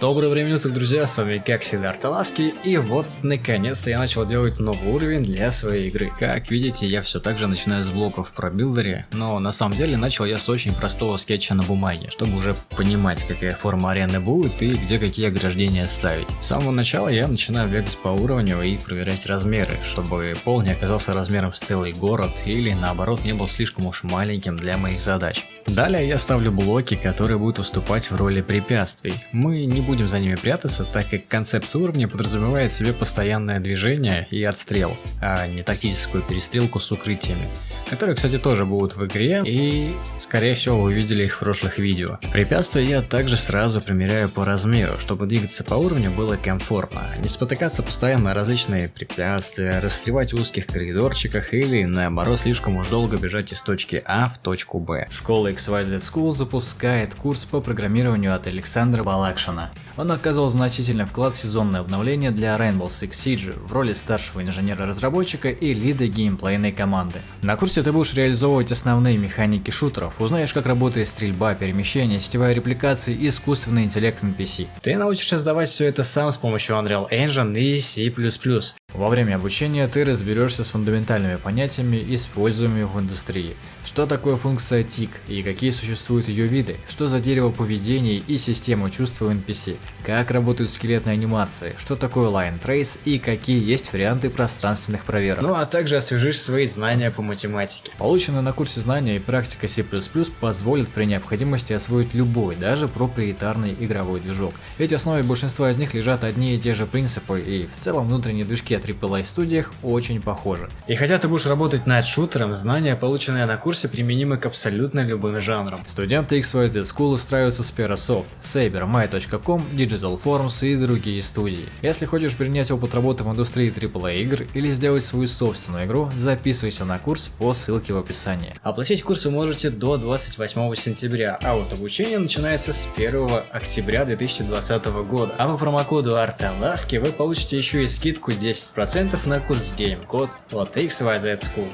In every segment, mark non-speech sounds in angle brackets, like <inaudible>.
Доброго времени суток, друзья, с вами как всегда Арталаски, и вот наконец-то я начал делать новый уровень для своей игры. Как видите, я все так же начинаю с блоков про билдере, но на самом деле начал я с очень простого скетча на бумаге, чтобы уже понимать, какая форма арены будет и где какие ограждения ставить. С самого начала я начинаю бегать по уровню и проверять размеры, чтобы пол не оказался размером с целый город или наоборот не был слишком уж маленьким для моих задач. Далее я ставлю блоки, которые будут выступать в роли препятствий. Мы не будем за ними прятаться, так как концепция уровня подразумевает себе постоянное движение и отстрел, а не тактическую перестрелку с укрытиями которые, кстати, тоже будут в игре, и, скорее всего, вы видели их в прошлых видео. Препятствия я также сразу примеряю по размеру, чтобы двигаться по уровню было комфортно, не спотыкаться постоянно на различные препятствия, расстревать в узких коридорчиках или, наоборот, слишком уж долго бежать из точки А в точку Б. Школа XYZ School запускает курс по программированию от Александра Балакшина. Он оказал значительный вклад в сезонное обновление для Rainbow Six Siege в роли старшего инженера-разработчика и лида геймплейной команды. На курсе ты будешь реализовывать основные механики шутеров, узнаешь как работает стрельба, перемещение, сетевая репликация и искусственный интеллект NPC. Ты научишься создавать все это сам с помощью Unreal Engine и C++. Во время обучения ты разберешься с фундаментальными понятиями, используемыми в индустрии. Что такое функция TIC и какие существуют ее виды, что за дерево поведения и система чувств у NPC, как работают скелетные анимации, что такое Line Trace и какие есть варианты пространственных проверок. Ну а также освежишь свои знания по математике. Полученные на курсе знания и практика C++ позволят при необходимости освоить любой, даже проприетарный игровой движок. Ведь в основе большинства из них лежат одни и те же принципы и в целом внутренние движки AAA студиях очень похожи. И хотя ты будешь работать над шутером, знания, полученные на курсе, применимы к абсолютно любым жанрам. Студенты XYZ School устраиваются с Perasoft, Saber, My.com, Digital Forms и другие студии. Если хочешь принять опыт работы в индустрии AAA игр или сделать свою собственную игру, записывайся на курс по ссылке в описании. Оплатить курс вы можете до 28 сентября, а вот обучение начинается с 1 октября 2020 года. А по промокоду ARTALASKI вы получите еще и скидку 10 10% на курс Game код от XYZ School.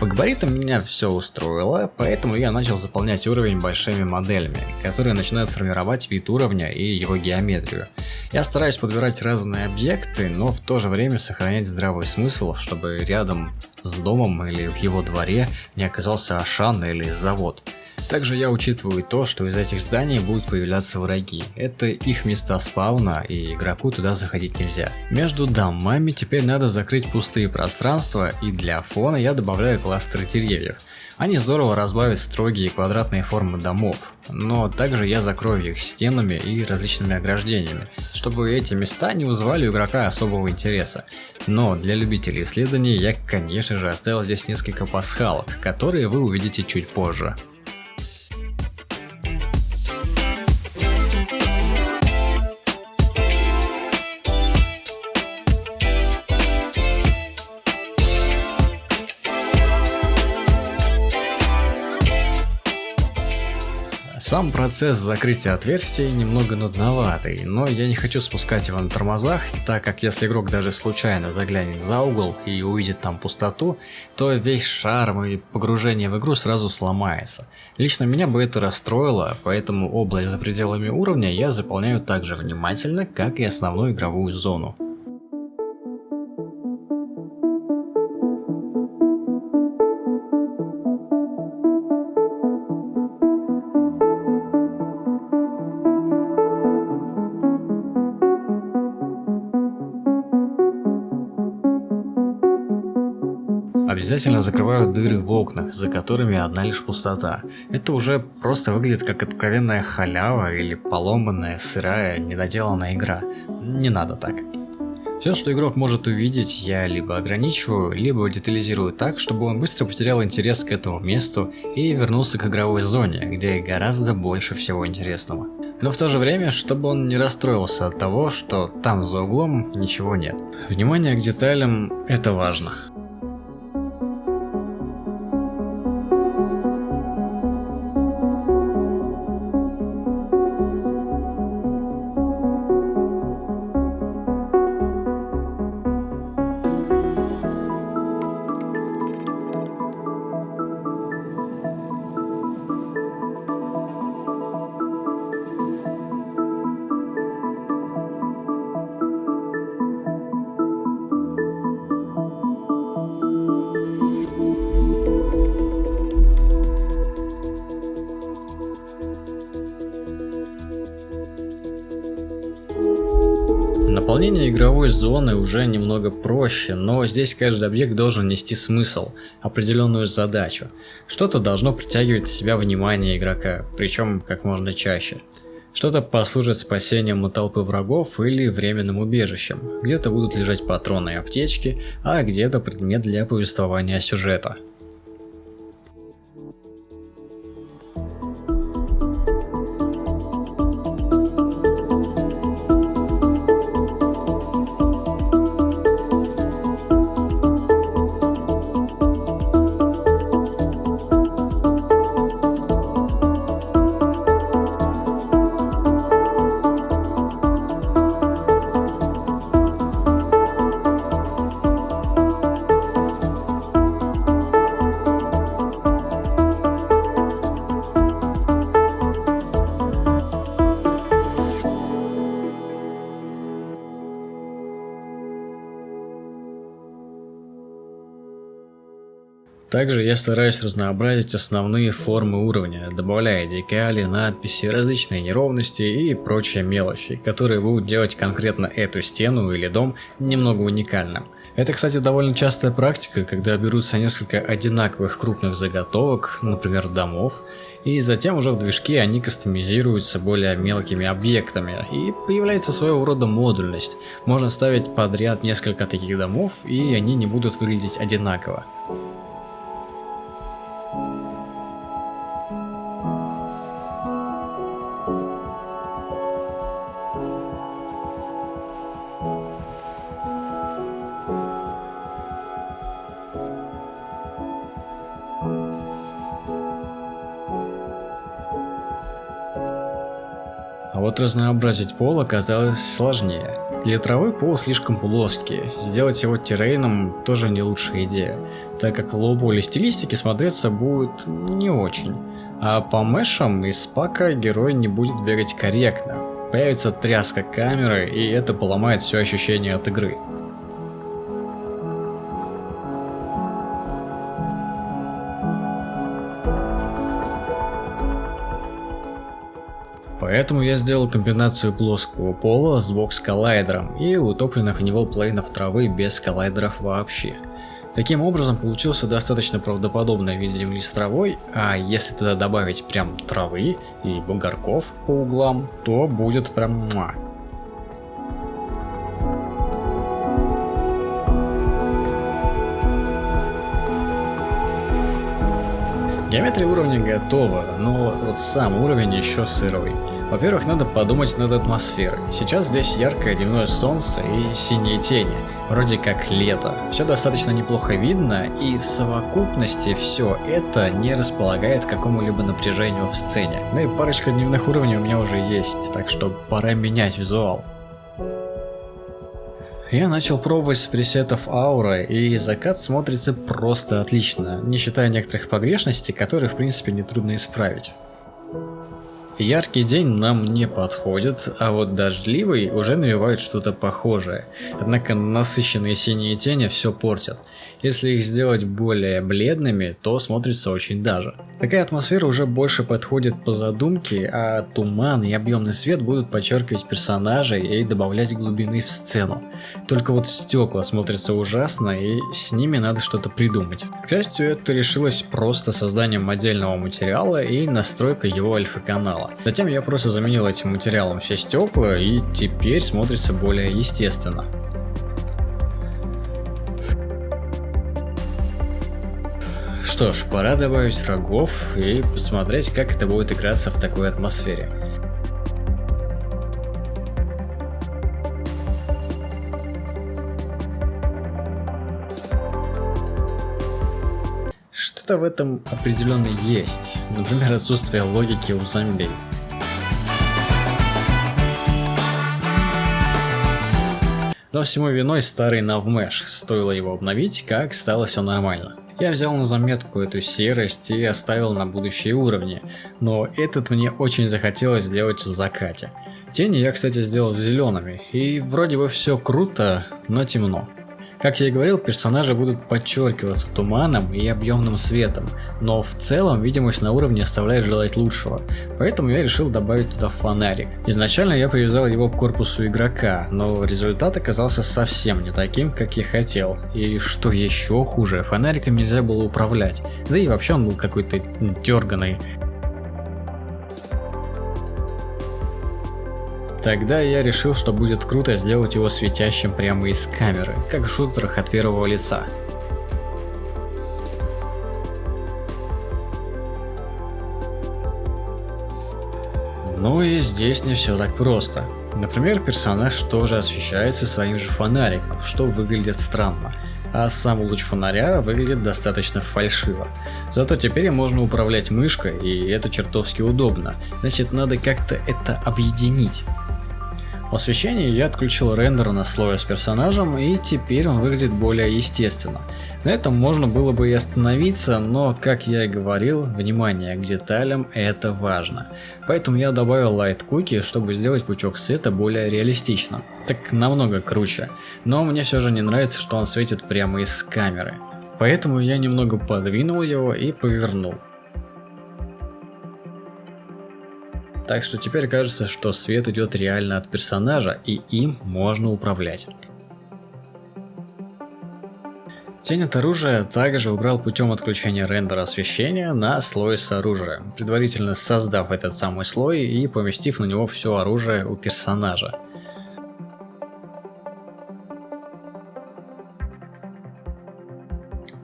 По габаритам меня все устроило, поэтому я начал заполнять уровень большими моделями, которые начинают формировать вид уровня и его геометрию. Я стараюсь подбирать разные объекты, но в то же время сохранять здравый смысл, чтобы рядом с домом или в его дворе не оказался Ашан или завод. Также я учитываю то, что из этих зданий будут появляться враги. Это их места спавна, и игроку туда заходить нельзя. Между домами теперь надо закрыть пустые пространства, и для фона я добавляю кластеры деревьев. Они здорово разбавят строгие квадратные формы домов, но также я закрою их стенами и различными ограждениями, чтобы эти места не вызывали у игрока особого интереса. Но для любителей исследований я конечно же оставил здесь несколько пасхалок, которые вы увидите чуть позже. Сам процесс закрытия отверстий немного нудноватый, но я не хочу спускать его на тормозах, так как если игрок даже случайно заглянет за угол и увидит там пустоту, то весь шарм и погружение в игру сразу сломается. Лично меня бы это расстроило, поэтому область за пределами уровня я заполняю так же внимательно, как и основную игровую зону. Обязательно закрываю дыры в окнах, за которыми одна лишь пустота. Это уже просто выглядит как откровенная халява или поломанная, сырая, недоделанная игра. Не надо так. Все, что игрок может увидеть, я либо ограничиваю, либо детализирую так, чтобы он быстро потерял интерес к этому месту и вернулся к игровой зоне, где гораздо больше всего интересного. Но в то же время, чтобы он не расстроился от того, что там за углом ничего нет. Внимание к деталям – это важно. Наполнение игровой зоны уже немного проще, но здесь каждый объект должен нести смысл, определенную задачу. Что-то должно притягивать на себя внимание игрока, причем как можно чаще. Что-то послужит спасением от толпы врагов или временным убежищем. Где-то будут лежать патроны и аптечки, а где-то предмет для повествования сюжета. Также я стараюсь разнообразить основные формы уровня, добавляя декали, надписи, различные неровности и прочие мелочи, которые будут делать конкретно эту стену или дом немного уникальным. Это, кстати, довольно частая практика, когда берутся несколько одинаковых крупных заготовок, например, домов, и затем уже в движке они кастомизируются более мелкими объектами, и появляется своего рода модульность. Можно ставить подряд несколько таких домов, и они не будут выглядеть одинаково. Вот разнообразить пол оказалось сложнее. Для травы пол слишком плоский, сделать его террейном тоже не лучшая идея, так как в low стилистике смотреться будет не очень. А по мешам из пака герой не будет бегать корректно. Появится тряска камеры, и это поломает все ощущение от игры. Поэтому я сделал комбинацию плоского пола с бокс-коллайдером и утопленных в него плейнов травы без коллайдеров вообще. Таким образом получился достаточно правдоподобный вид земли с травой, а если туда добавить прям травы и бугорков по углам, то будет прям муа. Геометрия уровня готова, но вот сам уровень еще сырой. Во-первых, надо подумать над атмосферой. Сейчас здесь яркое дневное солнце и синие тени, вроде как лето. Все достаточно неплохо видно, и в совокупности все это не располагает к какому-либо напряжению в сцене. Ну и парочка дневных уровней у меня уже есть, так что пора менять визуал. Я начал пробовать с пресетов аура, и закат смотрится просто отлично, не считая некоторых погрешностей, которые в принципе нетрудно исправить. Яркий день нам не подходит, а вот дождливый уже навевает что-то похожее. Однако насыщенные синие тени все портят. Если их сделать более бледными, то смотрится очень даже. Такая атмосфера уже больше подходит по задумке, а туман и объемный свет будут подчеркивать персонажей и добавлять глубины в сцену. Только вот стекла смотрятся ужасно и с ними надо что-то придумать. К счастью, это решилось просто созданием отдельного материала и настройкой его альфа-канала материала. Затем я просто заменил этим материалом все стекла и теперь смотрится более естественно. Что ж, пора добавить врагов и посмотреть, как это будет играться в такой атмосфере. Что-то в этом определенно есть, например отсутствие логики у зомби. Но всему виной старый Навмеш, стоило его обновить, как стало все нормально. Я взял на заметку эту серость и оставил на будущие уровни, но этот мне очень захотелось сделать в закате. Тени я, кстати, сделал зелеными, и вроде бы все круто, но темно. Как я и говорил, персонажи будут подчеркиваться туманом и объемным светом, но в целом видимость на уровне оставляет желать лучшего, поэтому я решил добавить туда фонарик. Изначально я привязал его к корпусу игрока, но результат оказался совсем не таким, как я хотел. И что еще хуже, фонариком нельзя было управлять, да и вообще он был какой-то дерганый. Тогда я решил, что будет круто сделать его светящим прямо из камеры, как в шутерах от первого лица. Ну и здесь не все так просто. Например, персонаж тоже освещается своим же фонариком, что выглядит странно, а сам луч фонаря выглядит достаточно фальшиво. Зато теперь можно управлять мышкой, и это чертовски удобно, значит надо как-то это объединить. В освещении я отключил рендер на слое с персонажем и теперь он выглядит более естественно. На этом можно было бы и остановиться, но как я и говорил, внимание к деталям это важно. Поэтому я добавил Light Cookie, чтобы сделать пучок света более реалистичным. Так намного круче. Но мне все же не нравится, что он светит прямо из камеры. Поэтому я немного подвинул его и повернул. Так что теперь кажется, что свет идет реально от персонажа и им можно управлять. Тень от оружия также убрал путем отключения рендера освещения на слой с оружием, предварительно создав этот самый слой и поместив на него все оружие у персонажа.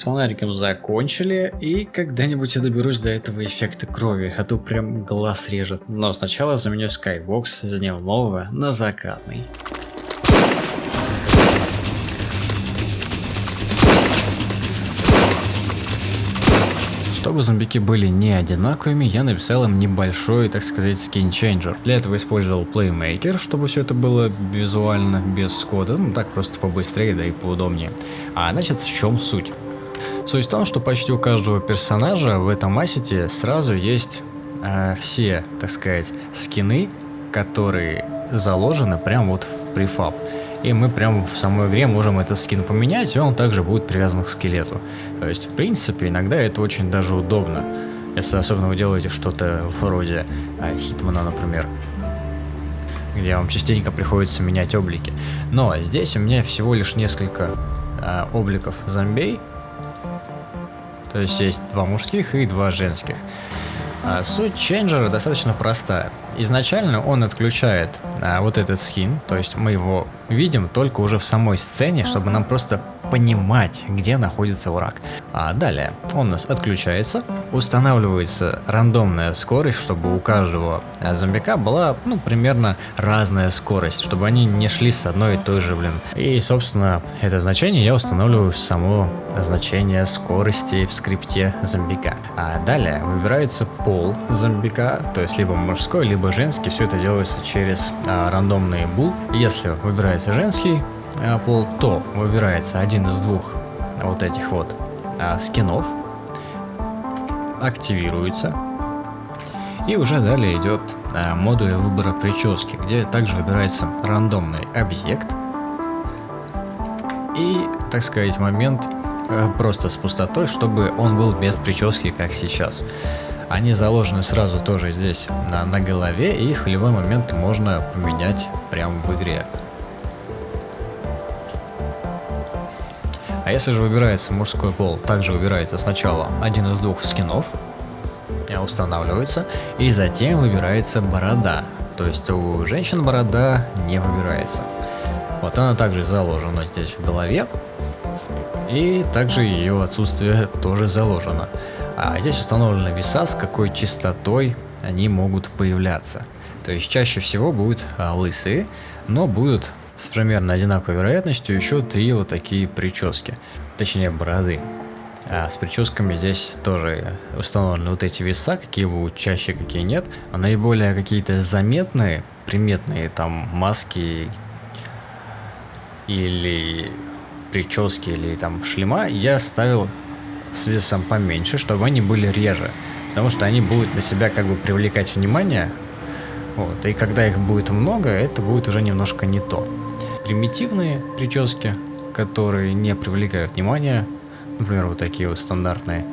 С фонариком закончили, и когда-нибудь я доберусь до этого эффекта крови, а то прям глаз режет. Но сначала заменю скайбокс с дневного на закатный. Чтобы зомбики были не одинаковыми, я написал им небольшой, так сказать, скин-чейнджер. Для этого использовал Playmaker, чтобы все это было визуально, без кода, ну так просто побыстрее, да и поудобнее. А значит, в чем суть? Суть в том, что почти у каждого персонажа в этом ассете сразу есть э, все, так сказать, скины, которые заложены прямо вот в префаб. И мы прямо в самой игре можем этот скин поменять, и он также будет привязан к скелету. То есть, в принципе, иногда это очень даже удобно. Если особенно вы делаете что-то вроде э, Хитмана, например где вам частенько приходится менять облики. Но здесь у меня всего лишь несколько э, обликов зомбей, то есть есть два мужских и два женских. А суть ченджера достаточно простая. Изначально он отключает а, вот этот скин, то есть мы его видим только уже в самой сцене, чтобы нам просто понимать, где находится враг. А далее он у нас отключается, устанавливается рандомная скорость, чтобы у каждого зомбика была, ну, примерно разная скорость, чтобы они не шли с одной и той же, блин. И, собственно, это значение я устанавливаю в само значение скорости в скрипте зомбика. А далее выбирается пол зомбика, то есть либо мужской, либо женский, все это делается через а, рандомный бул. Если выбирается женский, пол, то выбирается один из двух вот этих вот а, скинов, активируется, и уже далее идет а, модуль выбора прически, где также выбирается рандомный объект и, так сказать, момент а, просто с пустотой, чтобы он был без прически, как сейчас. Они заложены сразу тоже здесь на, на голове, и их в любой момент можно поменять прямо в игре. А если же выбирается мужской пол, также выбирается сначала один из двух скинов, устанавливается, и затем выбирается борода. То есть у женщин борода не выбирается. Вот она также заложена здесь в голове, и также ее отсутствие тоже заложено. А здесь установлена веса, с какой частотой они могут появляться. То есть чаще всего будут а, лысые, но будут с примерно одинаковой вероятностью еще три вот такие прически, точнее бороды. А с прическами здесь тоже установлены вот эти веса, какие будут чаще, какие нет. А наиболее какие-то заметные, приметные там маски или прически или там шлема я ставил с весом поменьше, чтобы они были реже. Потому что они будут на себя как бы привлекать внимание. Вот, и когда их будет много, это будет уже немножко не то примитивные прически, которые не привлекают внимания, например, вот такие вот стандартные,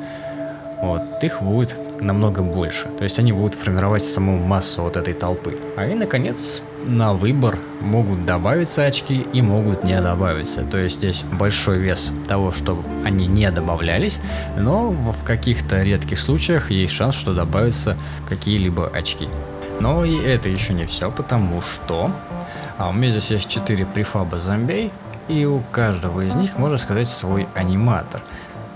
вот, их будет намного больше. То есть они будут формировать саму массу вот этой толпы. А и, наконец, на выбор могут добавиться очки и могут не добавиться. То есть здесь большой вес того, что они не добавлялись, но в каких-то редких случаях есть шанс, что добавятся какие-либо очки. Но и это еще не все, потому что а у меня здесь есть 4 префаба зомбей, и у каждого из них можно сказать свой аниматор.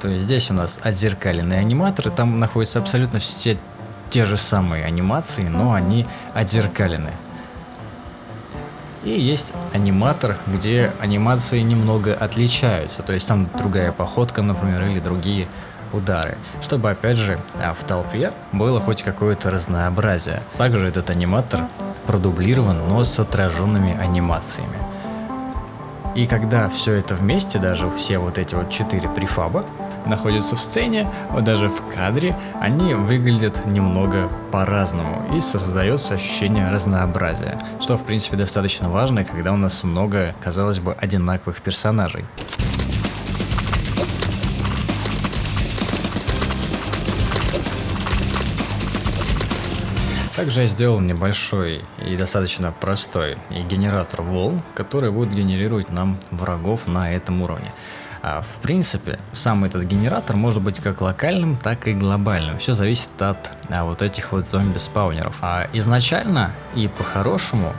То есть здесь у нас отзеркаленные аниматоры, там находятся абсолютно все те же самые анимации, но они отзеркалены. И есть аниматор, где анимации немного отличаются, то есть там другая походка, например, или другие удары, чтобы опять же а, в толпе было хоть какое-то разнообразие. Также этот аниматор продублирован, но с отраженными анимациями. И когда все это вместе, даже все вот эти вот четыре префаба, находятся в сцене, даже в кадре, они выглядят немного по-разному и создается ощущение разнообразия, что в принципе достаточно важно, когда у нас много, казалось бы, одинаковых персонажей. Также я сделал небольшой и достаточно простой генератор волн, который будет генерировать нам врагов на этом уровне. А в принципе, сам этот генератор может быть как локальным, так и глобальным. Все зависит от а, вот этих вот зомби-спаунеров. А изначально и по-хорошему,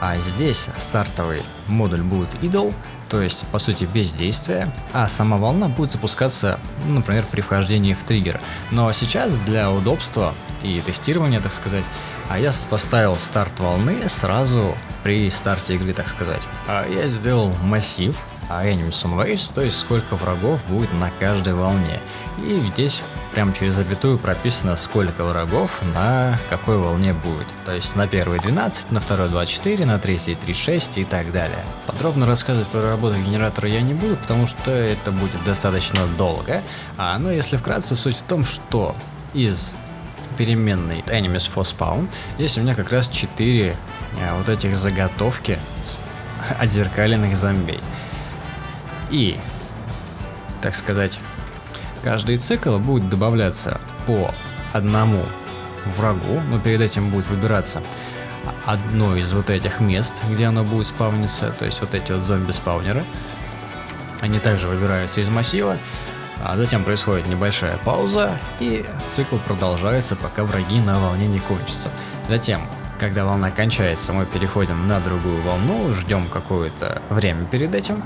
а здесь стартовый модуль будет идол, то есть по сути бездействие, а сама волна будет запускаться, например, при вхождении в триггер. Но сейчас для удобства и тестирования, так сказать, а я поставил старт волны сразу при старте игры, так сказать. А я сделал массив, enemies on waves, то есть сколько врагов будет на каждой волне. И здесь прямо через запятую прописано, сколько врагов на какой волне будет. То есть на первой 12, на второй 24, на третьей 36 и так далее. Подробно рассказывать про работу генератора я не буду, потому что это будет достаточно долго. А, но если вкратце, суть в том, что из переменной enemies for spawn есть у меня как раз 4 а, вот этих заготовки <laughs> отзеркаленных зомбей. И, так сказать, каждый цикл будет добавляться по одному врагу, но перед этим будет выбираться одно из вот этих мест, где оно будет спавниться, то есть вот эти вот зомби-спаунеры. Они также выбираются из массива, а затем происходит небольшая пауза, и цикл продолжается, пока враги на волне не кончатся. Затем, когда волна кончается, мы переходим на другую волну, ждем какое-то время перед этим,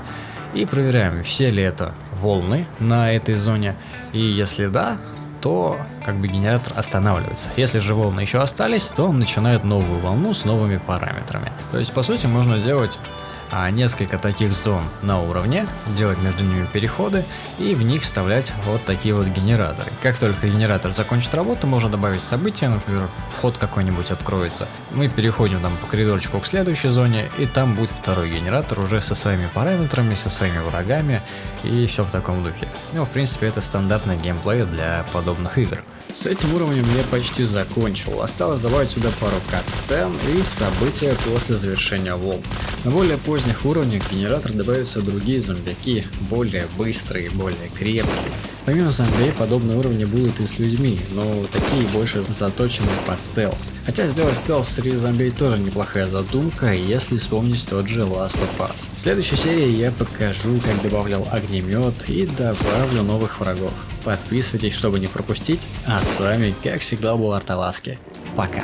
и проверяем, все ли это волны на этой зоне, и если да, то как бы генератор останавливается. Если же волны еще остались, то он начинает новую волну с новыми параметрами. То есть по сути можно делать а несколько таких зон на уровне, делать между ними переходы и в них вставлять вот такие вот генераторы. Как только генератор закончит работу, можно добавить события, например, вход какой-нибудь откроется. Мы переходим там по коридорчику к следующей зоне, и там будет второй генератор уже со своими параметрами, со своими врагами и все в таком духе. Ну, в принципе, это стандартный геймплей для подобных игр. С этим уровнем я почти закончил, осталось добавить сюда пару кат-сцен и события после завершения волн. На более поздних уровнях генератор добавятся другие зомбяки, более быстрые, более крепкие. Помимо зомби, подобные уровни будут и с людьми, но такие больше заточены под стелс. Хотя сделать стелс среди зомби тоже неплохая задумка, если вспомнить тот же Last of Us. В следующей серии я покажу, как добавлял огнемет и добавлю новых врагов. Подписывайтесь, чтобы не пропустить, а с вами, как всегда, был Арталаски. Пока.